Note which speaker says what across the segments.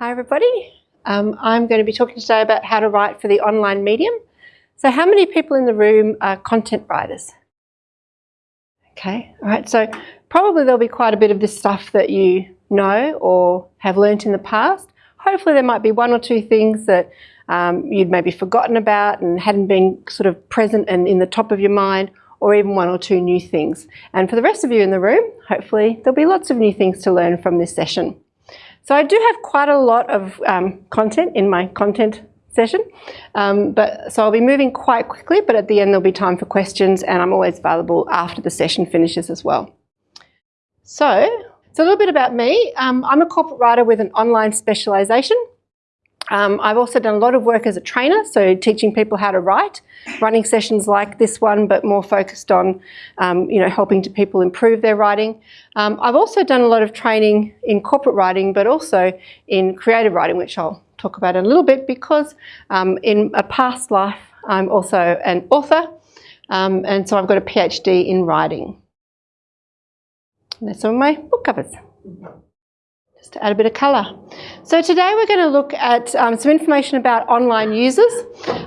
Speaker 1: Hi everybody. Um, I'm going to be talking today about how to write for the online medium. So how many people in the room are content writers? Okay, all right, so probably there'll be quite a bit of this stuff that you know or have learnt in the past. Hopefully there might be one or two things that um, you'd maybe forgotten about and hadn't been sort of present and in the top of your mind or even one or two new things. And for the rest of you in the room, hopefully there'll be lots of new things to learn from this session. So I do have quite a lot of um, content in my content session, um, but so I'll be moving quite quickly, but at the end there'll be time for questions and I'm always available after the session finishes as well. So, so a little bit about me. Um, I'm a corporate writer with an online specialisation. Um, I've also done a lot of work as a trainer, so teaching people how to write, running sessions like this one, but more focused on, um, you know, helping to people improve their writing. Um, I've also done a lot of training in corporate writing, but also in creative writing, which I'll talk about in a little bit because um, in a past life, I'm also an author, um, and so I've got a PhD in writing. And that's some of my book covers to add a bit of colour. So today we're going to look at um, some information about online users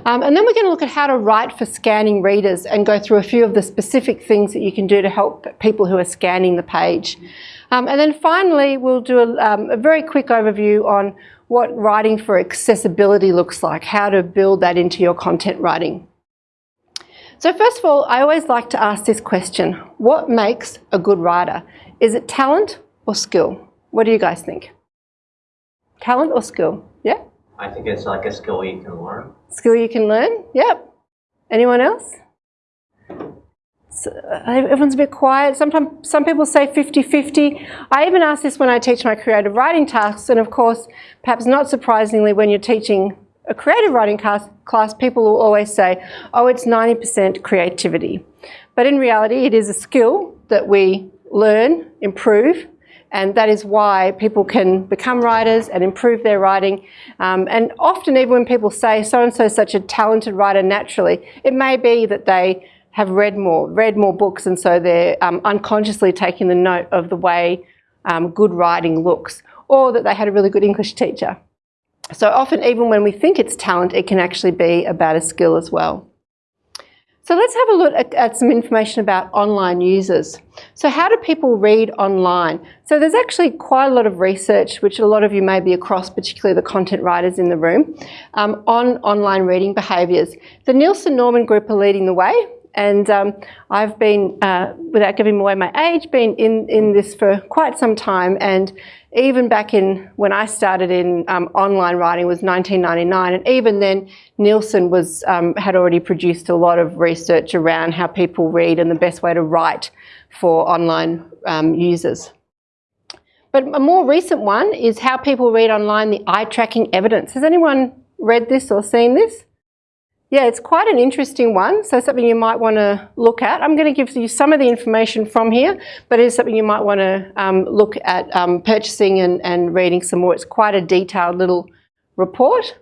Speaker 1: um, and then we're going to look at how to write for scanning readers and go through a few of the specific things that you can do to help people who are scanning the page. Um, and then finally we'll do a, um, a very quick overview on what writing for accessibility looks like, how to build that into your content writing. So first of all, I always like to ask this question, what makes a good writer? Is it talent or skill? What do you guys think? Talent or skill? Yeah?
Speaker 2: I think it's like a skill you can learn.
Speaker 1: Skill you can learn? Yep. Anyone else? So, uh, everyone's a bit quiet. Sometimes some people say 50-50. I even ask this when I teach my creative writing tasks, and of course, perhaps not surprisingly, when you're teaching a creative writing class, class people will always say, oh, it's 90% creativity. But in reality, it is a skill that we learn, improve, and that is why people can become writers and improve their writing. Um, and often even when people say so-and-so is such a talented writer naturally, it may be that they have read more, read more books and so they're um, unconsciously taking the note of the way um, good writing looks or that they had a really good English teacher. So often even when we think it's talent, it can actually be about a skill as well. So let's have a look at, at, some information about online users. So how do people read online? So there's actually quite a lot of research, which a lot of you may be across, particularly the content writers in the room, um, on online reading behaviours. The Nielsen Norman Group are leading the way. And um, I've been, uh, without giving away my age, been in, in this for quite some time. And even back in when I started in um, online writing was 1999, and even then Nielsen was um, had already produced a lot of research around how people read and the best way to write for online um, users. But a more recent one is how people read online the eye tracking evidence. Has anyone read this or seen this? Yeah, it's quite an interesting one, so something you might want to look at. I'm going to give you some of the information from here, but it is something you might want to um, look at um, purchasing and, and, reading some more. It's quite a detailed little report.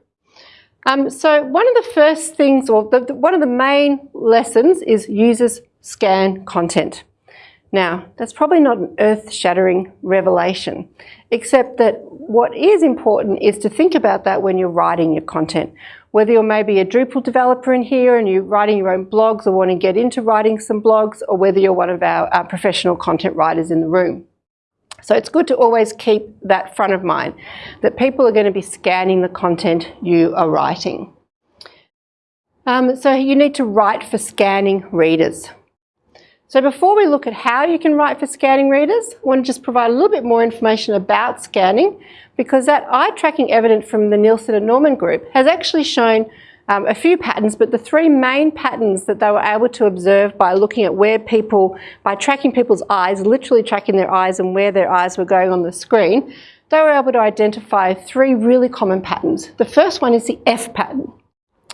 Speaker 1: Um, so one of the first things, or the, the, one of the main lessons is users scan content. Now, that's probably not an earth-shattering revelation, except that what is important is to think about that when you're writing your content. Whether you're maybe a Drupal developer in here and you're writing your own blogs or want to get into writing some blogs, or whether you're one of our, our professional content writers in the room. So it's good to always keep that front of mind, that people are going to be scanning the content you are writing. Um, so you need to write for scanning readers. So before we look at how you can write for scanning readers, I want to just provide a little bit more information about scanning because that eye tracking evidence from the Nielsen and Norman group has actually shown um, a few patterns, but the three main patterns that they were able to observe by looking at where people, by tracking people's eyes, literally tracking their eyes and where their eyes were going on the screen, they were able to identify three really common patterns. The first one is the F pattern.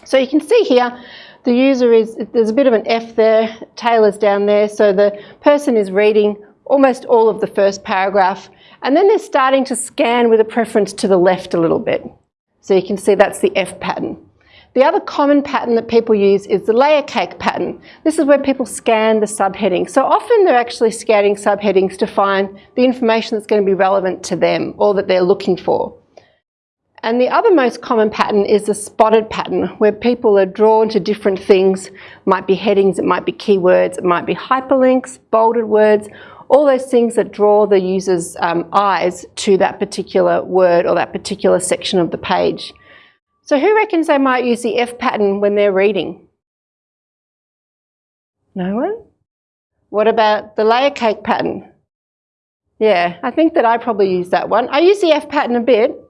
Speaker 1: So you can see here the user is, there's a bit of an F there, tail is down there, so the person is reading almost all of the first paragraph, and then they're starting to scan with a preference to the left a little bit. So you can see that's the F pattern. The other common pattern that people use is the layer cake pattern. This is where people scan the subheading. So often they're actually scanning subheadings to find the information that's going to be relevant to them or that they're looking for. And the other most common pattern is the spotted pattern, where people are drawn to different things. It might be headings, it might be keywords, it might be hyperlinks, bolded words, all those things that draw the user's um, eyes to that particular word or that particular section of the page. So who reckons they might use the F pattern when they're reading? No one? What about the layer cake pattern? Yeah, I think that I probably use that one. I use the F pattern a bit.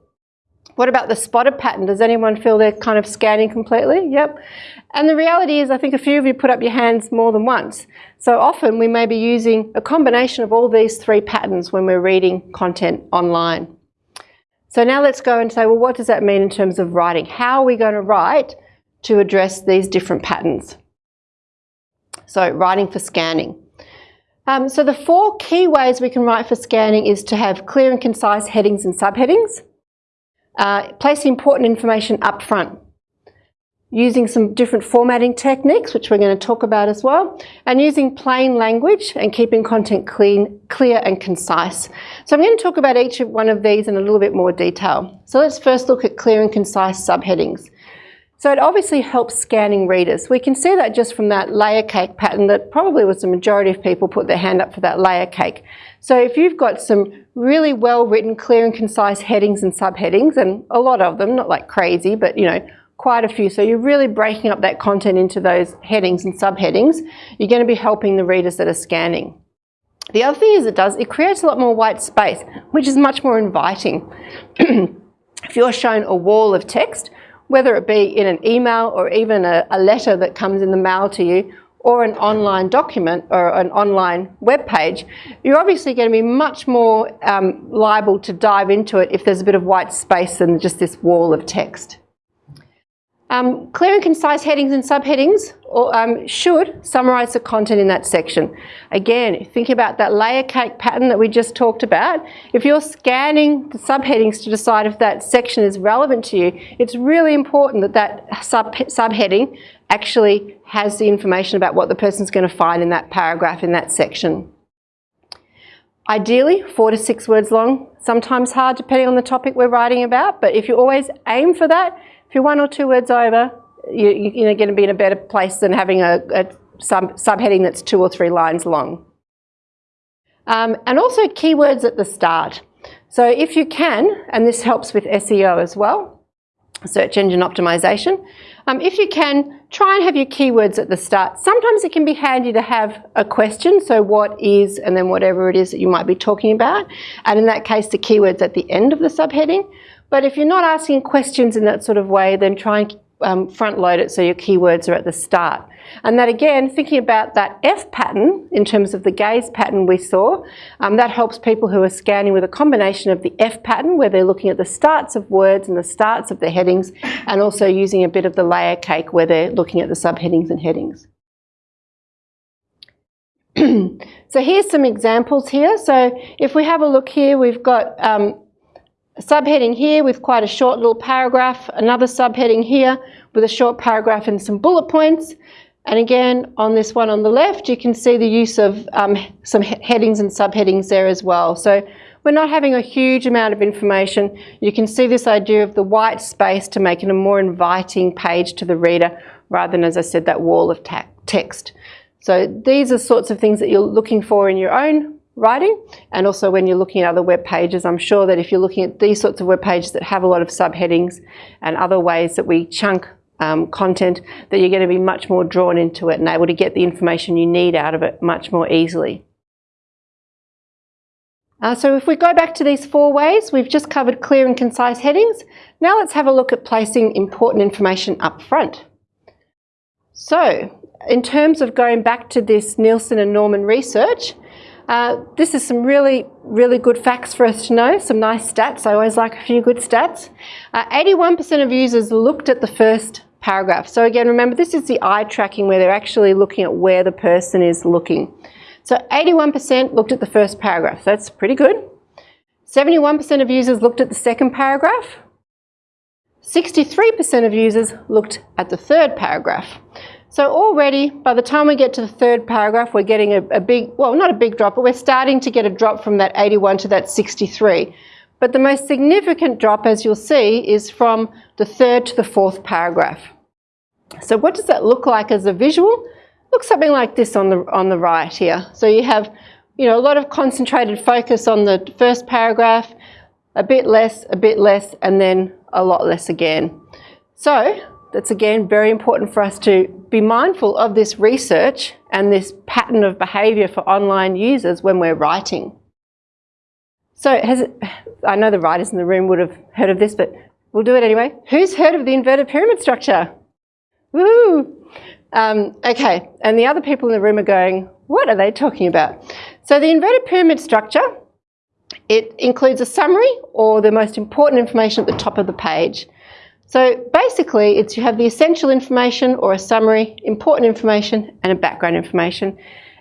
Speaker 1: What about the spotted pattern? Does anyone feel they're kind of scanning completely? Yep. And the reality is I think a few of you put up your hands more than once. So often we may be using a combination of all these three patterns when we're reading content online. So now let's go and say, well, what does that mean in terms of writing? How are we going to write to address these different patterns? So writing for scanning. Um, so the four key ways we can write for scanning is to have clear and concise headings and subheadings, uh, place important information up front, using some different formatting techniques, which we're going to talk about as well, and using plain language and keeping content clean, clear and concise. So I'm going to talk about each one of these in a little bit more detail. So let's first look at clear and concise subheadings. So it obviously helps scanning readers. We can see that just from that layer cake pattern that probably was the majority of people put their hand up for that layer cake. So if you've got some really well written, clear and concise headings and subheadings, and a lot of them, not like crazy, but you know, quite a few. So you're really breaking up that content into those headings and subheadings. You're going to be helping the readers that are scanning. The other thing is it does, it creates a lot more white space, which is much more inviting. if you're shown a wall of text, whether it be in an email or even a, a, letter that comes in the mail to you or an online document or an online web page, you're obviously going to be much more um, liable to dive into it if there's a bit of white space than just this wall of text. Um, clear and concise headings and subheadings or, um, should summarise the content in that section. Again, think about that layer cake pattern that we just talked about. If you're scanning the subheadings to decide if that section is relevant to you, it's really important that that sub subheading actually has the information about what the person's going to find in that paragraph in that section. Ideally, four to six words long, sometimes hard depending on the topic we're writing about, but if you always aim for that, if you're one or two words over, you, you're going to be in a better place than having a, a sub, subheading that's two or three lines long. Um, and also keywords at the start. So if you can, and this helps with SEO as well, search engine optimization, um, if you can, try and have your keywords at the start. Sometimes it can be handy to have a question, so what is, and then whatever it is that you might be talking about, and in that case the keywords at the end of the subheading. But if you're not asking questions in that sort of way, then try and um, front load it so your keywords are at the start. And that again, thinking about that F pattern in terms of the gaze pattern we saw, um, that helps people who are scanning with a combination of the F pattern where they're looking at the starts of words and the starts of the headings and also using a bit of the layer cake where they're looking at the subheadings and headings. so here's some examples here. So if we have a look here, we've got um, a subheading here with quite a short little paragraph, another subheading here with a short paragraph and some bullet points. And again, on this one on the left, you can see the use of um, some he headings and subheadings there as well. So we're not having a huge amount of information. You can see this idea of the white space to make it a more inviting page to the reader rather than, as I said, that wall of text. So these are sorts of things that you're looking for in your own writing and also when you're looking at other web pages I'm sure that if you're looking at these sorts of web pages that have a lot of subheadings and other ways that we chunk um, content that you're going to be much more drawn into it and able to get the information you need out of it much more easily. Uh, so if we go back to these four ways, we've just covered clear and concise headings. Now let's have a look at placing important information up front. So in terms of going back to this Nielsen and Norman research, uh, this is some really, really good facts for us to know, some nice stats. I always like a few good stats. 81% uh, of users looked at the first paragraph. So again, remember this is the eye tracking where they're actually looking at where the person is looking. So 81% looked at the first paragraph. That's pretty good. 71% of users looked at the second paragraph. 63% of users looked at the third paragraph. So already, by the time we get to the third paragraph, we're getting a, a, big, well, not a big drop, but we're starting to get a drop from that 81 to that 63. But the most significant drop, as you'll see, is from the third to the fourth paragraph. So what does that look like as a visual? Looks something like this on the, on the right here. So you have you know, a lot of concentrated focus on the first paragraph, a bit less, a bit less, and then a lot less again. So that's again very important for us to be mindful of this research and this pattern of behaviour for online users when we're writing. So has it, I know the writers in the room would have heard of this, but we'll do it anyway. Who's heard of the inverted pyramid structure? Woo! Um, okay, and the other people in the room are going, what are they talking about? So the inverted pyramid structure, it includes a summary or the most important information at the top of the page. So basically, it's you have the essential information or a summary, important information, and a background information.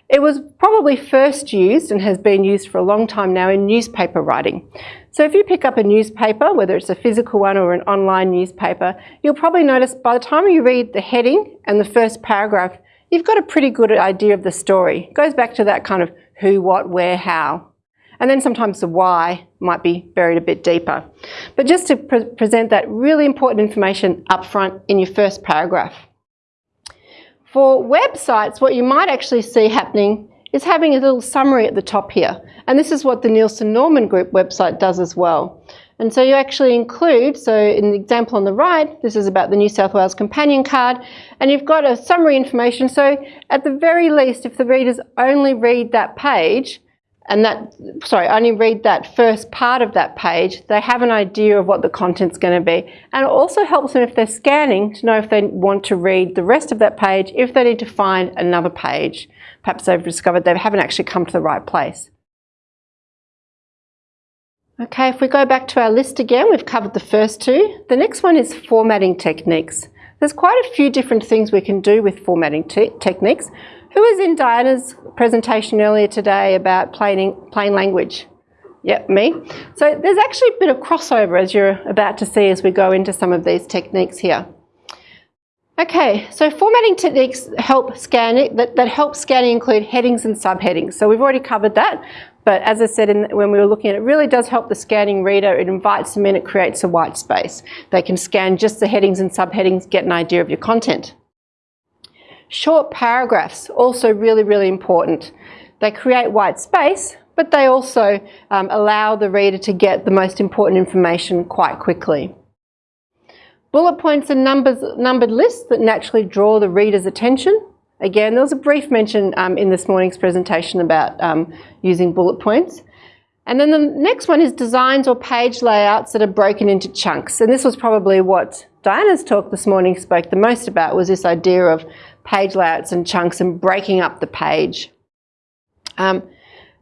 Speaker 1: It was probably first used and has been used for a long time now in newspaper writing. So if you pick up a newspaper, whether it's a physical one or an online newspaper, you'll probably notice by the time you read the heading and the first paragraph, you've got a pretty good idea of the story. It goes back to that kind of who, what, where, how. And then sometimes the why might be buried a bit deeper. But just to pre present that really important information up front in your first paragraph. For websites, what you might actually see happening is having a little summary at the top here. And this is what the Nielsen Norman Group website does as well. And so you actually include, so in the example on the right, this is about the New South Wales companion card, and you've got a summary information. So at the very least, if the readers only read that page, and that, sorry, only read that first part of that page, they have an idea of what the content's going to be. And it also helps them if they're scanning to know if they want to read the rest of that page, if they need to find another page. Perhaps they've discovered they haven't actually come to the right place. Okay, if we go back to our list again, we've covered the first two. The next one is formatting techniques. There's quite a few different things we can do with formatting te techniques. Who was in Diana's presentation earlier today about plain, plain language? Yep, me. So there's actually a bit of crossover as you're about to see as we go into some of these techniques here. Okay, so formatting techniques help scanning, that, that help scanning include headings and subheadings. So we've already covered that, but as I said in, when we were looking at it, it really does help the scanning reader. It invites them in, it creates a white space. They can scan just the headings and subheadings, get an idea of your content. Short paragraphs, also really, really important. They create white space, but they also um, allow the reader to get the most important information quite quickly. Bullet points and numbers, numbered lists that naturally draw the reader's attention. Again, there was a brief mention um, in this morning's presentation about um, using bullet points. And then the next one is designs or page layouts that are broken into chunks. And this was probably what Diana's talk this morning spoke the most about was this idea of page layouts and chunks and breaking up the page. Um,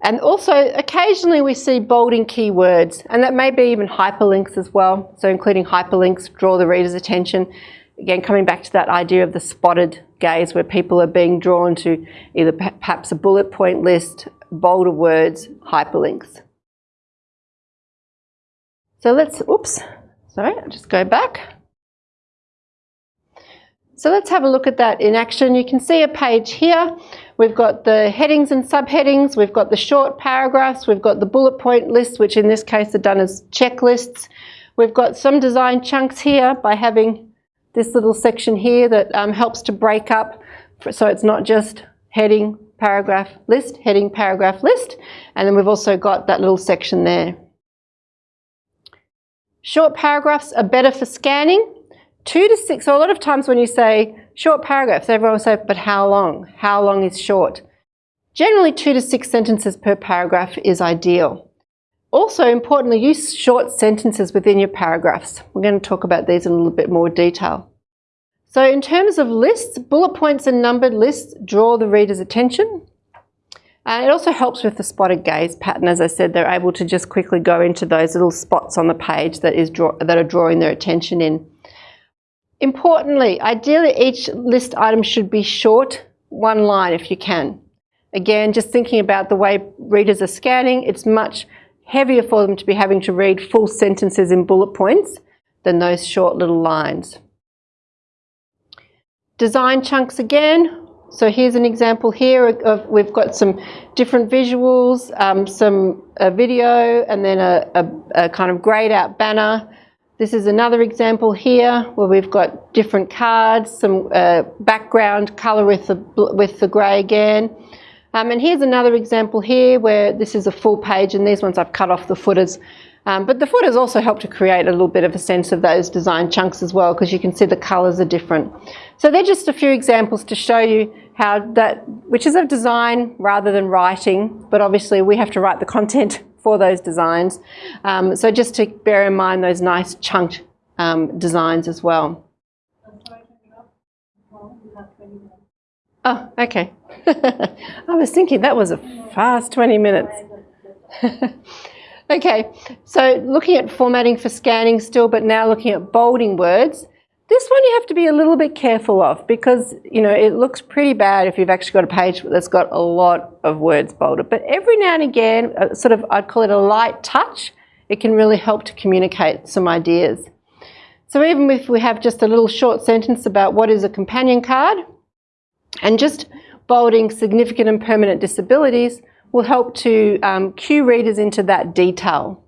Speaker 1: and also, occasionally we see bolding keywords, and that may be even hyperlinks as well. So including hyperlinks draw the reader's attention. Again, coming back to that idea of the spotted gaze where people are being drawn to either perhaps a bullet point list, bolder words, hyperlinks. So let's, oops, sorry, I'll just go back. So let's have a look at that in action. You can see a page here. We've got the headings and subheadings. We've got the short paragraphs. We've got the bullet point lists, which in this case are done as checklists. We've got some design chunks here by having this little section here that um, helps to break up. So it's not just heading, paragraph, list, heading, paragraph, list. And then we've also got that little section there. Short paragraphs are better for scanning two to six, so a lot of times when you say short paragraphs, everyone will say, but how long? How long is short? Generally, two to six sentences per paragraph is ideal. Also, importantly, use short sentences within your paragraphs. We're going to talk about these in a little bit more detail. So in terms of lists, bullet points and numbered lists draw the reader's attention. And it also helps with the spotted gaze pattern. As I said, they're able to just quickly go into those little spots on the page that, is draw, that are drawing their attention in. Importantly, ideally each list item should be short, one line if you can. Again, just thinking about the way readers are scanning, it's much heavier for them to be having to read full sentences in bullet points than those short little lines. Design chunks again. So here's an example here of, we've got some different visuals, um, some video, and then a, a, a kind of grayed out banner. This is another example here where we've got different cards, some uh, background colour with the, with the grey again. Um, and here's another example here where this is a full page and these ones I've cut off the footers. Um, but the footers also help to create a little bit of a sense of those design chunks as well because you can see the colours are different. So they're just a few examples to show you how that, which is of design rather than writing, but obviously we have to write the content for those designs. Um, so just to bear in mind those nice chunked um, designs as well. Oh, okay. I was thinking that was a fast 20 minutes. okay, so looking at formatting for scanning still, but now looking at bolding words. This one you have to be a little bit careful of because, you know, it looks pretty bad if you've actually got a page that's got a lot of words bolded. But every now and again, uh, sort of, I'd call it a light touch, it can really help to communicate some ideas. So even if we have just a little short sentence about what is a companion card, and just bolding significant and permanent disabilities will help to um, cue readers into that detail.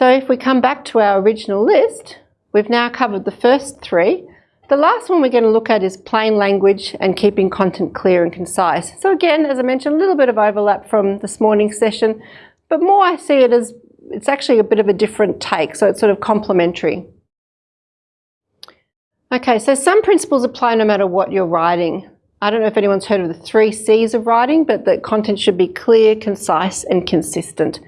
Speaker 1: So if we come back to our original list, we've now covered the first three. The last one we're going to look at is plain language and keeping content clear and concise. So again, as I mentioned, a little bit of overlap from this morning's session, but more I see it as it's actually a bit of a different take, so it's sort of complementary. Okay, so some principles apply no matter what you're writing. I don't know if anyone's heard of the three C's of writing, but the content should be clear, concise, and consistent.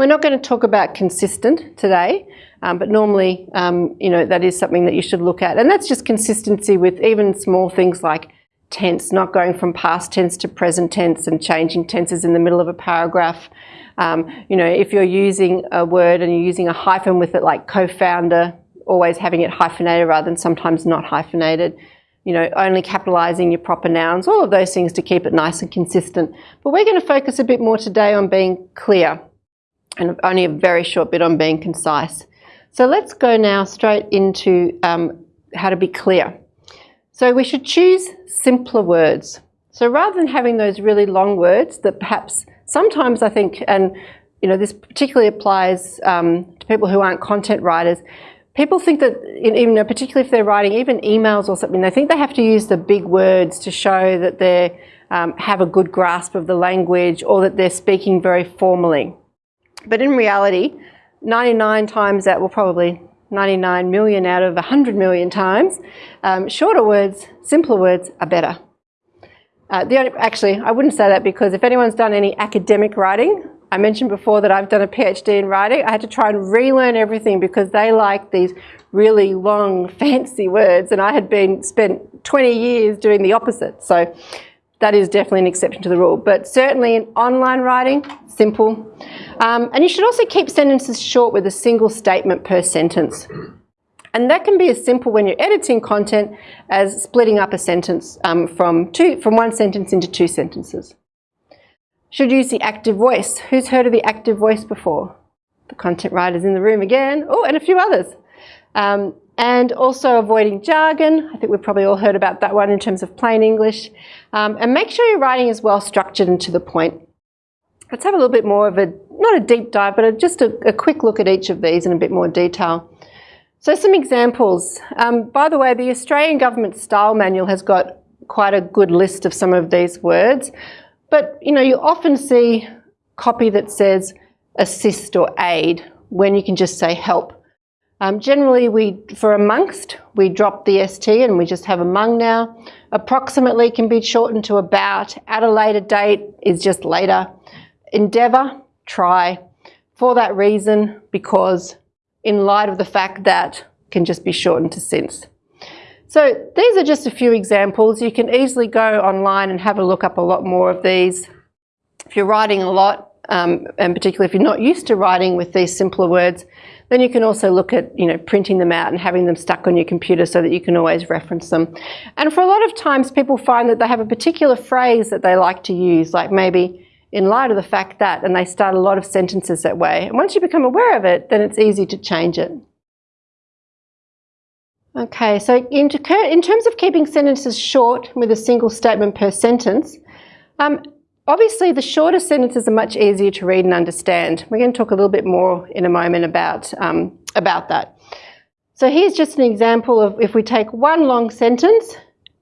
Speaker 1: We're not going to talk about consistent today, um, but normally, um, you know, that is something that you should look at. And that's just consistency with even small things like tense, not going from past tense to present tense and changing tenses in the middle of a paragraph. Um, you know, if you're using a word and you're using a hyphen with it like co-founder, always having it hyphenated rather than sometimes not hyphenated. You know, only capitalising your proper nouns, all of those things to keep it nice and consistent. But we're going to focus a bit more today on being clear and only a very short bit on being concise. So let's go now straight into um, how to be clear. So we should choose simpler words. So rather than having those really long words that perhaps sometimes I think, and you know, this particularly applies um, to people who aren't content writers, people think that, even particularly if they're writing even emails or something, they think they have to use the big words to show that they um, have a good grasp of the language or that they're speaking very formally. But in reality, 99 times that, will probably 99 million out of 100 million times, um, shorter words, simpler words are better. Uh, the only, actually, I wouldn't say that because if anyone's done any academic writing, I mentioned before that I've done a PhD in writing. I had to try and relearn everything because they like these really long, fancy words, and I had been spent 20 years doing the opposite. So that is definitely an exception to the rule. But certainly in online writing, simple. Um, and you should also keep sentences short with a single statement per sentence. And that can be as simple when you're editing content as splitting up a sentence um, from, two, from one sentence into two sentences. Should use the active voice. Who's heard of the active voice before? The content writers in the room again. Oh, and a few others. Um, and also avoiding jargon. I think we've probably all heard about that one in terms of plain English. Um, and make sure your writing is well structured and to the point. Let's have a little bit more of a, not a deep dive, but a, just a, a, quick look at each of these in a bit more detail. So some examples. Um, by the way, the Australian Government Style Manual has got quite a good list of some of these words. But you know, you often see copy that says assist or aid when you can just say help. Um, generally, we for amongst, we drop the ST and we just have among now. Approximately can be shortened to about. At a later date is just later. Endeavour, try. For that reason, because in light of the fact that can just be shortened to since. So these are just a few examples. You can easily go online and have a look up a lot more of these. If you're writing a lot, um, and particularly if you're not used to writing with these simpler words, then you can also look at you know printing them out and having them stuck on your computer so that you can always reference them. And for a lot of times people find that they have a particular phrase that they like to use, like maybe in light of the fact that, and they start a lot of sentences that way. And once you become aware of it, then it's easy to change it. Okay, so in, in, terms of keeping sentences short with a single statement per sentence, um, obviously the shorter sentences are much easier to read and understand. We're going to talk a little bit more in a moment about, um, about that. So here's just an example of if we take one long sentence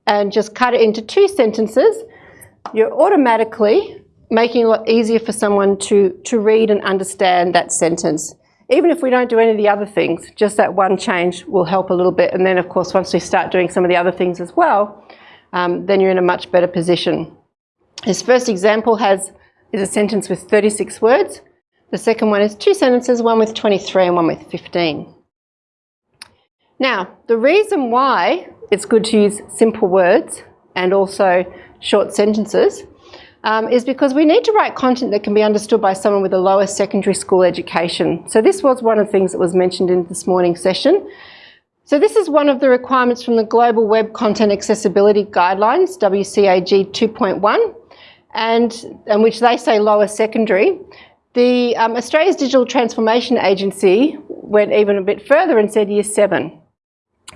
Speaker 1: and just cut it into two sentences, you're automatically making it a lot easier for someone to, to read and understand that sentence. Even if we don't do any of the other things, just that one change will help a little bit. And then, of course, once we start doing some of the other things as well, um, then you're in a much better position. This first example has is a sentence with 36 words. The second one is two sentences, one with 23 and one with 15. Now, the reason why it's good to use simple words and also short sentences um, is because we need to write content that can be understood by someone with a lower secondary school education. So this was one of the things that was mentioned in this morning's session. So this is one of the requirements from the Global Web Content Accessibility Guidelines, WCAG 2.1, and, and which they say lower secondary. The um, Australia's Digital Transformation Agency went even a bit further and said year seven.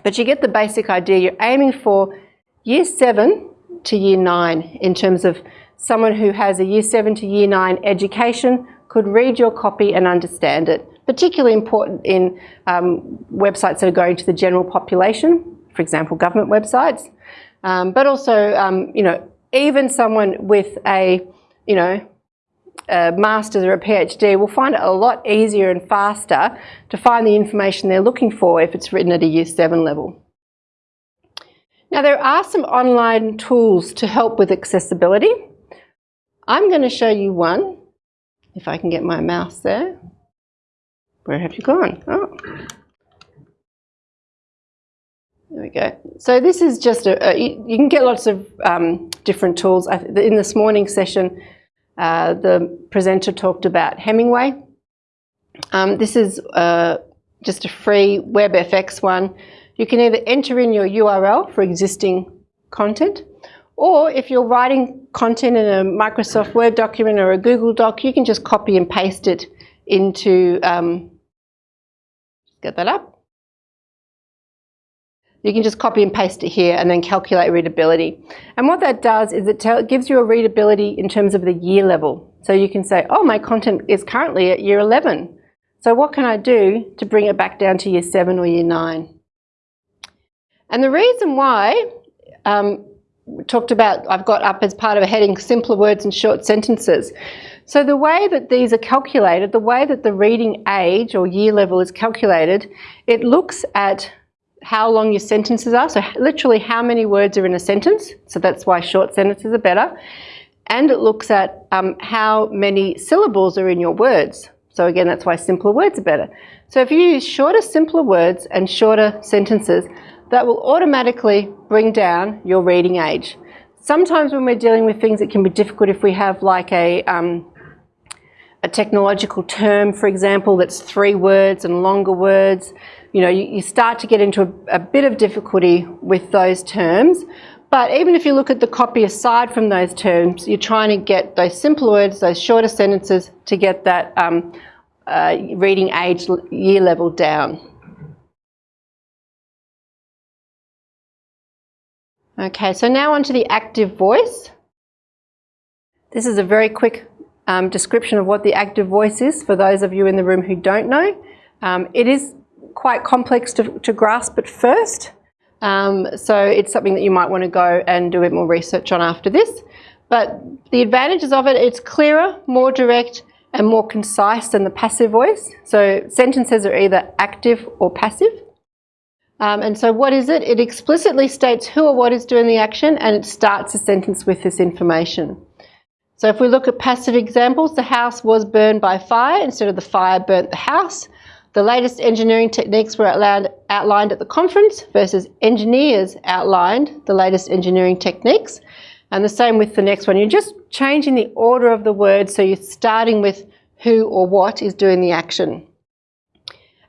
Speaker 1: But you get the basic idea. You're aiming for year seven to year nine in terms of someone who has a year seven to year nine education could read your copy and understand it. Particularly important in um, websites that are going to the general population, for example, government websites. Um, but also, um, you know, even someone with a, you know, a master's or a PhD will find it a lot easier and faster to find the information they're looking for if it's written at a year seven level. Now there are some online tools to help with accessibility. I'm going to show you one, if I can get my mouse there. Where have you gone? Oh. There we go. So this is just a, a you can get lots of um, different tools. In this morning session, uh, the presenter talked about Hemingway. Um, this is uh, just a free WebFX one. You can either enter in your URL for existing content, or if you're writing content in a Microsoft Word document or a Google Doc, you can just copy and paste it into, um, get that up. You can just copy and paste it here and then calculate readability. And what that does is it, gives you a readability in terms of the year level. So you can say, oh, my content is currently at year 11. So what can I do to bring it back down to year 7 or year 9? And the reason why um, talked about, I've got up as part of a heading, simpler words and short sentences. So the way that these are calculated, the way that the reading age or year level is calculated, it looks at how long your sentences are, so literally how many words are in a sentence, so that's why short sentences are better, and it looks at um, how many syllables are in your words. So again, that's why simpler words are better. So if you use shorter, simpler words and shorter sentences, that will automatically bring down your reading age. Sometimes when we're dealing with things, it can be difficult if we have like a, um, a technological term, for example, that's three words and longer words you know, you, you start to get into a, a bit of difficulty with those terms. But even if you look at the copy aside from those terms, you're trying to get those simpler words, those shorter sentences to get that um, uh, reading age year level down. Okay, so now onto the active voice. This is a very quick um, description of what the active voice is for those of you in the room who don't know. Um, it is quite complex to, to grasp at first. Um, so it's something that you might want to go and do a bit more research on after this. But the advantages of it, it's clearer, more direct, and more concise than the passive voice. So sentences are either active or passive. Um, and so what is it? It explicitly states who or what is doing the action and it starts a sentence with this information. So if we look at passive examples, the house was burned by fire instead of the fire burnt the house. The latest engineering techniques were outlined, outlined at the conference versus engineers outlined the latest engineering techniques. And the same with the next one. You're just changing the order of the words so you're starting with who or what is doing the action.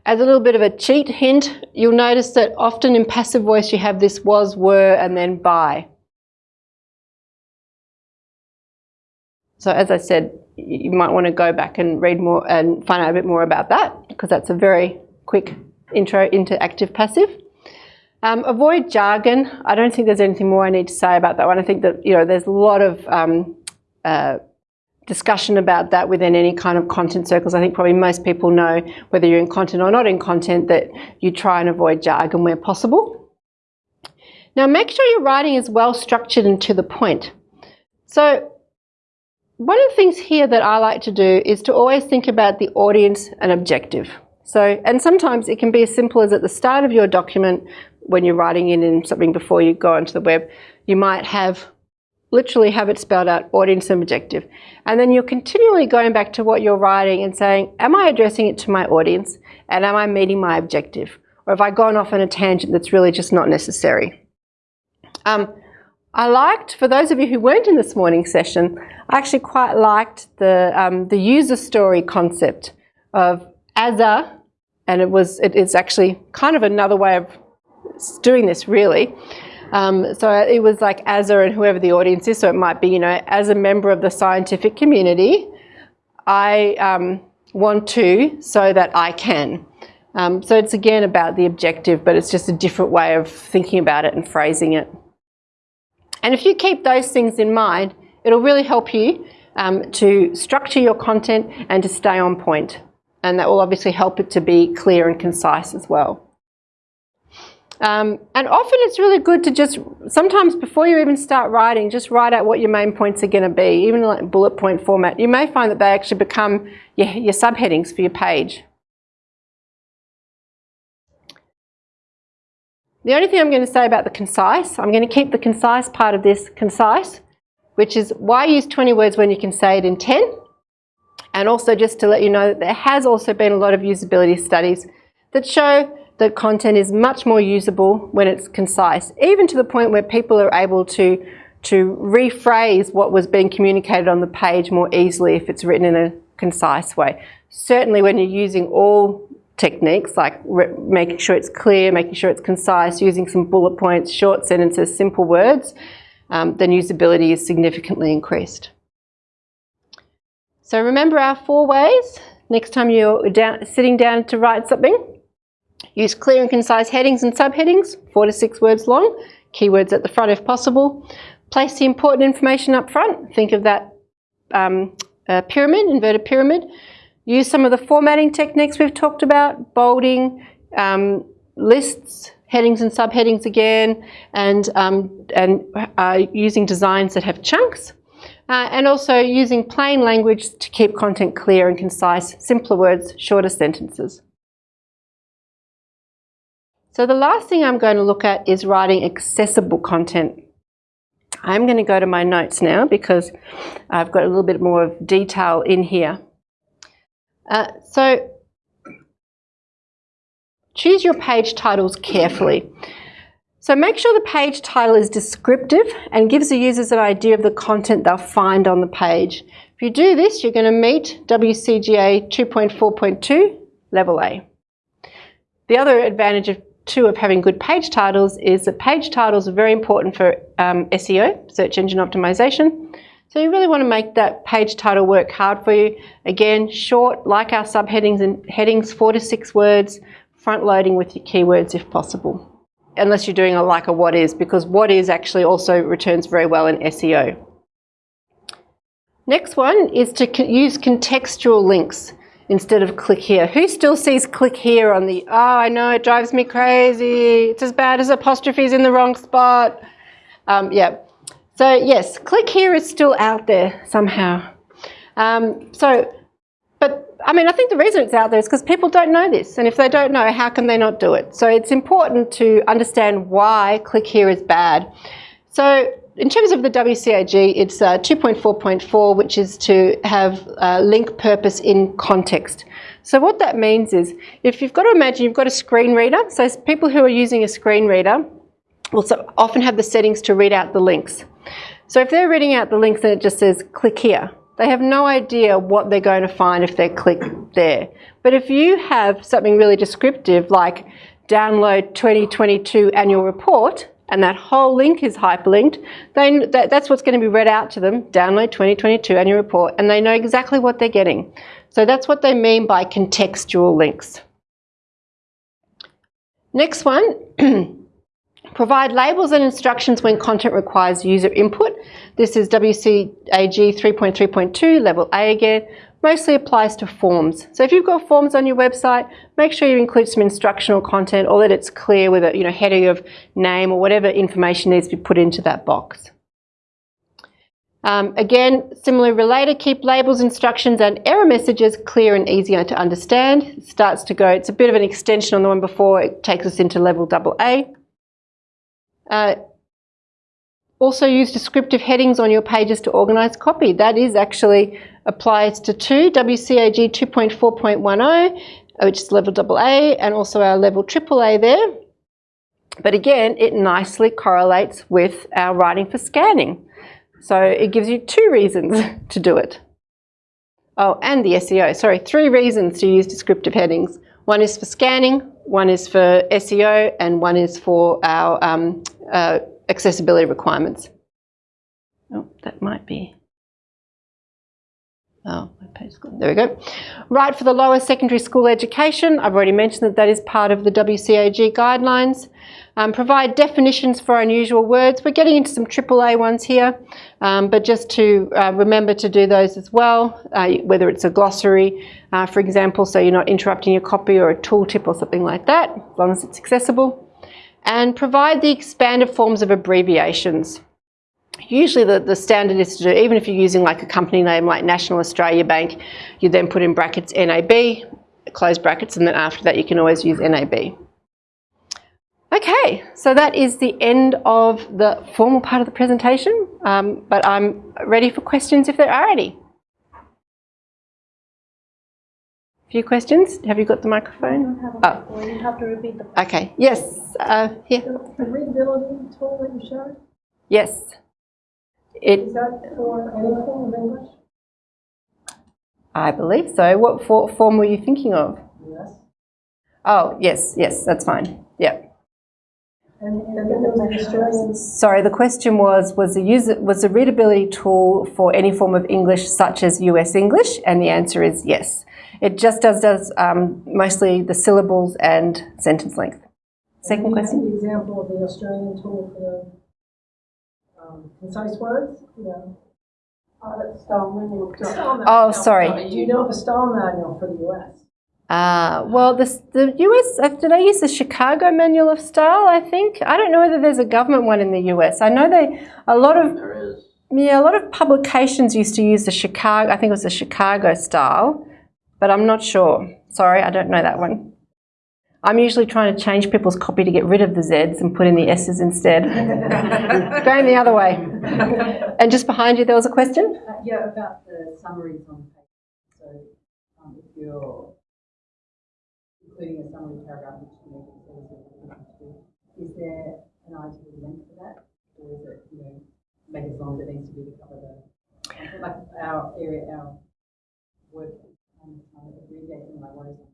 Speaker 1: As a little bit of a cheat hint, you'll notice that often in passive voice you have this was, were, and then by. So as I said, you might want to go back and read more and find out a bit more about that because that's a very quick intro into active passive. Um, avoid jargon. I don't think there's anything more I need to say about that one. I think that you know there's a lot of um, uh, discussion about that within any kind of content circles. I think probably most people know whether you're in content or not in content that you try and avoid jargon where possible. Now make sure your writing is well structured and to the point. So one of the things here that I like to do is to always think about the audience and objective. So, and sometimes it can be as simple as at the start of your document when you're writing in, in something before you go onto the web, you might have literally have it spelled out audience and objective. And then you're continually going back to what you're writing and saying, am I addressing it to my audience and am I meeting my objective? Or have I gone off on a tangent that's really just not necessary? Um, I liked, for those of you who weren't in this morning session, I actually quite liked the, um, the user story concept of as a, and it was, it's actually kind of another way of doing this really. Um, so it was like as a and whoever the audience is, so it might be, you know, as a member of the scientific community, I um, want to so that I can. Um, so it's again about the objective, but it's just a different way of thinking about it and phrasing it. And if you keep those things in mind, it'll really help you um, to structure your content and to stay on point. And that will obviously help it to be clear and concise as well. Um, and often it's really good to just, sometimes before you even start writing, just write out what your main points are going to be, even like bullet point format. You may find that they actually become your, your subheadings for your page. The only thing I'm going to say about the concise, I'm going to keep the concise part of this concise, which is why use 20 words when you can say it in 10? And also just to let you know that there has also been a lot of usability studies that show that content is much more usable when it's concise, even to the point where people are able to, to rephrase what was being communicated on the page more easily if it's written in a concise way. Certainly when you're using all techniques like making sure it's clear, making sure it's concise, using some bullet points, short sentences, simple words, um, then usability is significantly increased. So remember our four ways. Next time you're down, sitting down to write something, Use clear and concise headings and subheadings, four to six words long, keywords at the front if possible. Place the important information up front. Think of that um, pyramid, inverted pyramid. Use some of the formatting techniques we've talked about, bolding, um, lists, headings and subheadings again, and, um, and uh, using designs that have chunks. Uh, and also using plain language to keep content clear and concise, simpler words, shorter sentences. So the last thing I'm going to look at is writing accessible content. I'm going to go to my notes now because I've got a little bit more of detail in here. Uh, so choose your page titles carefully. So make sure the page title is descriptive and gives the users an idea of the content they'll find on the page. If you do this, you're going to meet WCAG 2.4.2 level A. The other advantage of two of having good page titles is that page titles are very important for um, SEO, search engine optimization. So you really want to make that page title work hard for you. Again, short, like our subheadings and headings, four to six words, front loading with your keywords if possible. Unless you're doing a like a what is, because what is actually also returns very well in SEO. Next one is to use contextual links instead of click here. Who still sees click here on the, oh, I know, it drives me crazy. It's as bad as apostrophes in the wrong spot. Um, yeah. So yes, click here is still out there somehow. Um, so, but I mean, I think the reason it's out there is because people don't know this. And if they don't know, how can they not do it? So it's important to understand why click here is bad. So in terms of the WCAG, it's uh, 2.4.4, which is to have uh, link purpose in context. So what that means is, if you've got to imagine you've got a screen reader, so people who are using a screen reader will often have the settings to read out the links. So if they're reading out the links and it just says click here, they have no idea what they're going to find if they click there. But if you have something really descriptive like download 2022 annual report, and that whole link is hyperlinked, then that, that's what's going to be read out to them, download 2022 annual report, and they know exactly what they're getting. So that's what they mean by contextual links. Next one Provide labels and instructions when content requires user input. This is WCAG 3.3.2, level A again. Mostly applies to forms. So if you've got forms on your website, make sure you include some instructional content or that it's clear with a you know, header of name or whatever information needs to be put into that box. Um, again, similarly related, keep labels, instructions and error messages clear and easier to understand. It starts to go, it's a bit of an extension on the one before, it takes us into level double A. Uh, also use descriptive headings on your pages to organise copy. That is actually applies to two, WCAG 2.4.10, which is level AA, and also our level AAA there. But again, it nicely correlates with our writing for scanning. So it gives you two reasons to do it. Oh, and the SEO. Sorry, three reasons to use descriptive headings. One is for scanning, one is for SEO, and one is for our um, uh, accessibility requirements. Oh, that might be. Oh. There we go. Right for the lower secondary school education. I've already mentioned that that is part of the WCAG guidelines. Um, provide definitions for unusual words. We're getting into some AAA ones here, um, but just to uh, remember to do those as well, uh, whether it's a glossary, uh, for example, so you're not interrupting your copy or a tooltip or something like that, as long as it's accessible. And provide the expanded forms of abbreviations. Usually the, the standard is to do, even if you're using like a company name like National Australia Bank, you then put in brackets NAB, close brackets, and then after that you can always use NAB. Okay, so that is the end of the formal part of the presentation, um, but I'm ready for questions if there are any. Few questions? Have you got the microphone?
Speaker 3: Oh. You have to repeat the
Speaker 1: Okay, yes, uh, here.
Speaker 3: the readability tool that you showed.
Speaker 1: Yes. It,
Speaker 3: Is that for any form of English?
Speaker 1: I believe so. What for, form were you thinking of?
Speaker 3: Yes.
Speaker 1: Oh, yes, yes, that's fine. Yep.
Speaker 3: And, and then there was an Australian,
Speaker 1: Sorry, the question was, was the user, was the readability tool for any form of English such as US English? And the answer is yes. It just does, does um, mostly the syllables and sentence length. Second question?
Speaker 3: The example of the Australian tool for the um, concise words, you know. Oh, that's style manual.
Speaker 1: Oh, sorry.
Speaker 3: Do you know of a style manual for the US?
Speaker 1: Uh, well, the, the US, did I use the Chicago Manual of Style, I think? I don't know whether there's a government one in the US. I know they, a lot of,
Speaker 2: There is.
Speaker 1: yeah, a lot of publications used to use the Chicago, I think it was the Chicago style, but I'm not sure. Sorry, I don't know that one. I'm usually trying to change people's copy to get rid of the Zs and put in the S's instead. Going the other way. And just behind you, there was a question?
Speaker 4: Uh, Yeah, about the summaries on page. So um, if you're including a summary paragraph, which know, says is there an ideal length for that? Or is it, you know, make as long as it needs to be to cover the, like our area, our work, um, um, abbreviation, like what is it?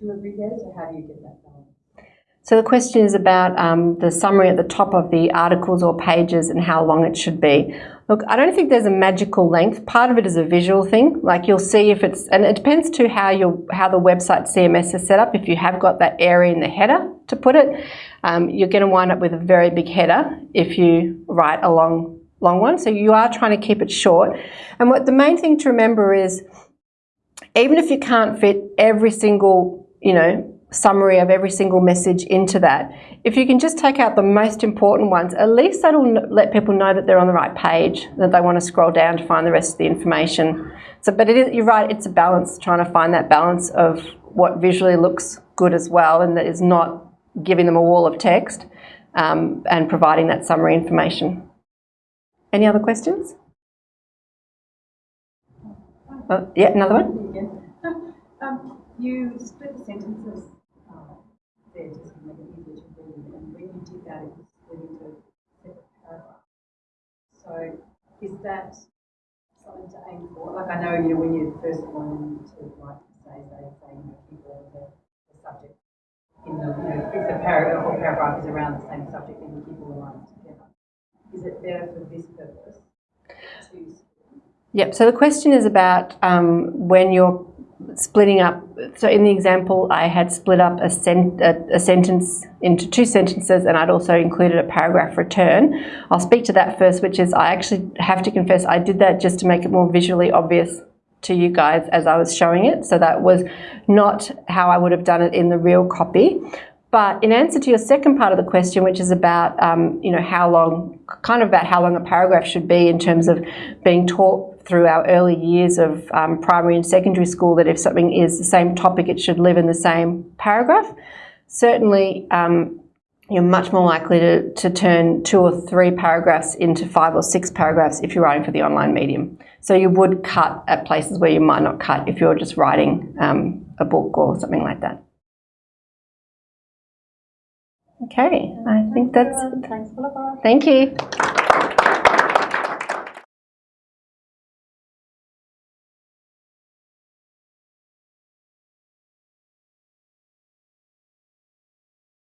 Speaker 4: To abbreviate, so how do you get that done?
Speaker 1: So the question is about um, the summary at the top of the articles or pages and how long it should be. Look, I don't think there's a magical length. Part of it is a visual thing. Like you'll see if it's, and it depends to how your how the website CMS is set up. If you have got that area in the header to put it, um, you're going to wind up with a very big header if you write a long long one. So you are trying to keep it short. And what the main thing to remember is, even if you can't fit every single, you know, summary of every single message into that. If you can just take out the most important ones, at least that'll let people know that they're on the right page, that they want to scroll down to find the rest of the information. So, but you're right, it's a balance, trying to find that balance of what visually looks good as well and that is not giving them a wall of text um, and providing that summary information. Any other questions? Oh, yeah, another one?
Speaker 4: Um, you split the sentences uh, there just make it easier to read, and when you did that, it was split into separate paragraphs. So is that something to aim for? Like I know, you know, when you're first learn to write essays, they say, you keep all the, the subject in the, you know, if the paragraph or paragraph is around the same subject, then you keep all the lines together. Is it better for this purpose
Speaker 1: Yep, so the question is about um, when you're splitting up. So in the example, I had split up a, sen- a, a sentence into two sentences, and I'd also included a paragraph return. I'll speak to that first, which is I actually have to confess I did that just to make it more visually obvious to you guys as I was showing it. So that was not how I would have done it in the real copy. But in answer to your second part of the question, which is about, um, you know, how long, kind of about how long a paragraph should be in terms of being taught through our early years of um, primary and secondary school, that if something is the same topic, it should live in the same paragraph. Certainly, um, you're much more likely to, to turn two or three paragraphs into five or six paragraphs if you're writing for the online medium. So you would cut at places where you might not cut if you're just writing um, a book or something like that. Okay, I think that's.
Speaker 3: Thanks, Philippa.
Speaker 1: Thank you.